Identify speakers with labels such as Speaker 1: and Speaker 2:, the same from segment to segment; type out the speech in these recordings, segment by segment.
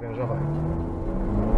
Speaker 1: Dziękuję.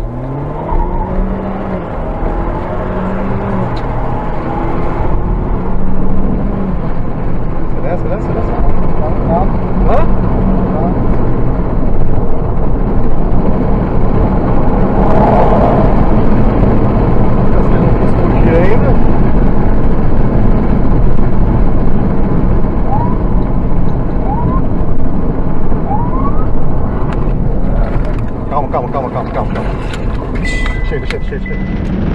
Speaker 1: Schön, schön, schön, schön.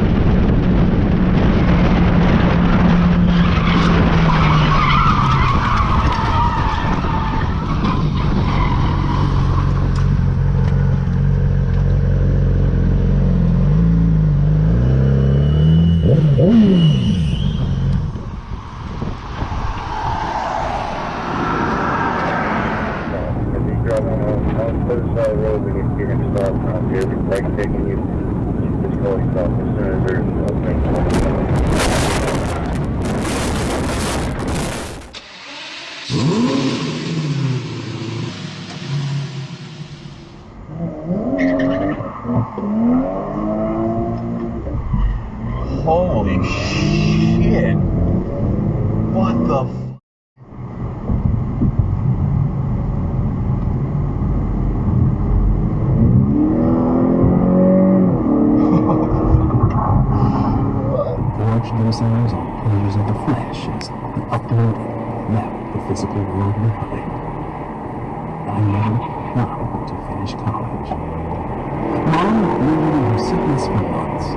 Speaker 2: Holy shit. What the f-
Speaker 3: those eyes the flesh as the uploading left the physical world behind. I learned how to finish college. Mom in her sickness for months.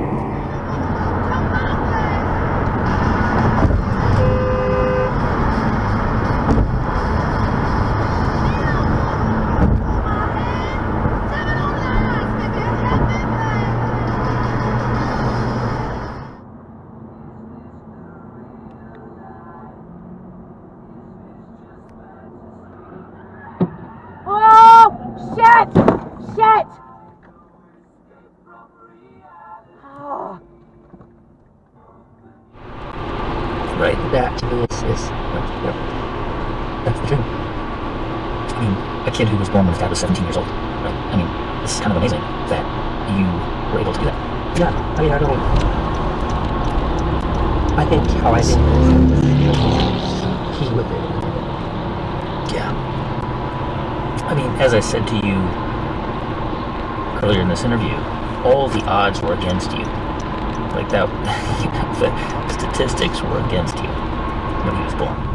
Speaker 4: Oh, shit! Shit! Oh.
Speaker 5: Right, that to me is, is like, that's the dream. I mean, a kid who was born when his dad was 17 years old, right? I mean, this is kind of amazing that you were able to do that.
Speaker 6: Yeah, I mean, I don't. I think how I think he would be.
Speaker 5: Yeah. I mean, as I said to you earlier in this interview, all the odds were against you. Like that, the statistics were against you when he was born.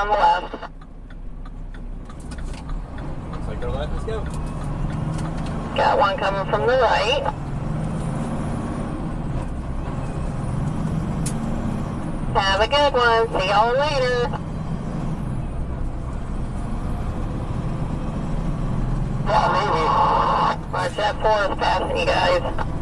Speaker 4: on the left.
Speaker 7: Looks like our left, let's go.
Speaker 4: Got one coming from the right. Have a good one. See y'all later. Yeah, maybe. March that forest passing you guys.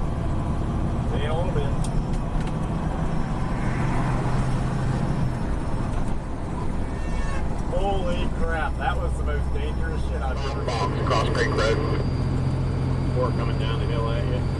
Speaker 8: Holy crap, that was the most dangerous shit I've ever seen.
Speaker 1: Cross Creek Road.
Speaker 8: Before coming down the hill at you.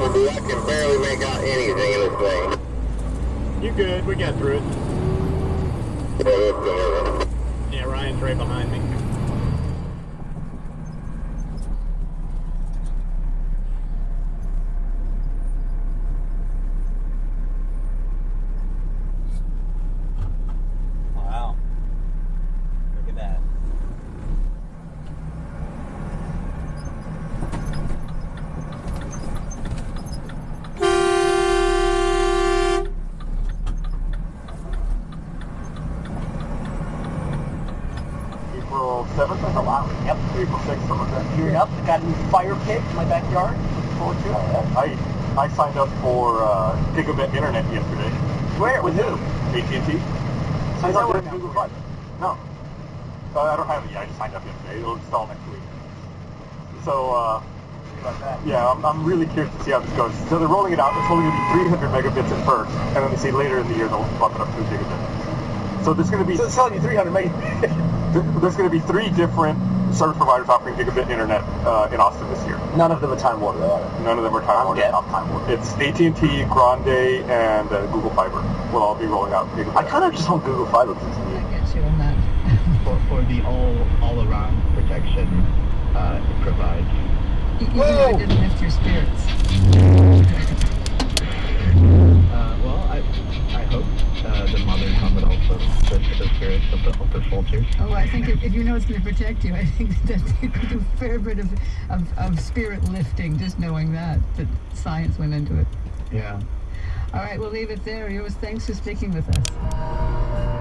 Speaker 1: Is so muffled, dude. I can barely make out anything in this thing.
Speaker 8: You good? We got through it.
Speaker 1: Yeah, that's good.
Speaker 8: Yeah, Ryan's right behind me.
Speaker 2: Wow. Look at that.
Speaker 8: April 7th, I
Speaker 2: Oh, wow. Yep.
Speaker 8: April 6th, something like that.
Speaker 2: Gearing up. Got a new fire pit in my backyard. Looking forward to it.
Speaker 8: I I signed up for uh, gigabit internet yesterday.
Speaker 2: Where? With who?
Speaker 8: AT&T. Signed
Speaker 2: that
Speaker 8: up
Speaker 2: what
Speaker 8: Google Fiber. No, uh, I don't have it yet. I just signed up yesterday. It'll install next week. So uh, yeah, I'm, I'm really curious to see how this goes. So they're rolling it out. It's only going to be 300 megabits at first, and then they say later in the year they'll bump it up to gigabit. So there's going to be
Speaker 2: So it's telling you 300 meg.
Speaker 8: there's going to be three different service providers offering gigabit internet uh, in Austin this year.
Speaker 2: None of them are Time Warner. though,
Speaker 8: None of them are Time
Speaker 2: I'm
Speaker 8: Warner.
Speaker 2: getting off Time Warner.
Speaker 8: It's AT&T, Grande, and uh, Google Fiber will all be rolling out gigabit.
Speaker 2: I kind of just want Google Fiber.
Speaker 9: I get you on that.
Speaker 10: for, for the all all around protection uh, it provides.
Speaker 9: You, you know I didn't lift your spirits.
Speaker 10: Uh, well, I I hope uh, the mother tongue would also lift the spirits of the, of the.
Speaker 9: Oh, I think if, if you know it's going to protect you, I think that you could do a fair bit of, of, of spirit lifting just knowing that, that science went into it.
Speaker 10: Yeah.
Speaker 9: All right, we'll leave it there. Yours, thanks for speaking with us.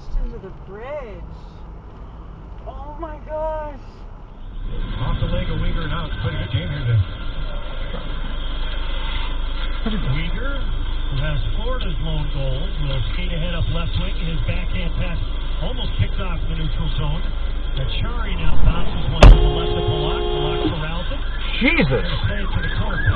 Speaker 11: Smashed into the bridge. Oh my gosh.
Speaker 12: Off the leg of Uyghur now. It's putting a danger to Uyghur, who has Florida's lone goal, will skate ahead up left wing. His backhand pass almost picked off the neutral zone. Achari now bounces one to the left of Polak. Polak corrals it.
Speaker 13: Jesus!
Speaker 12: Play it to the corner.
Speaker 13: No.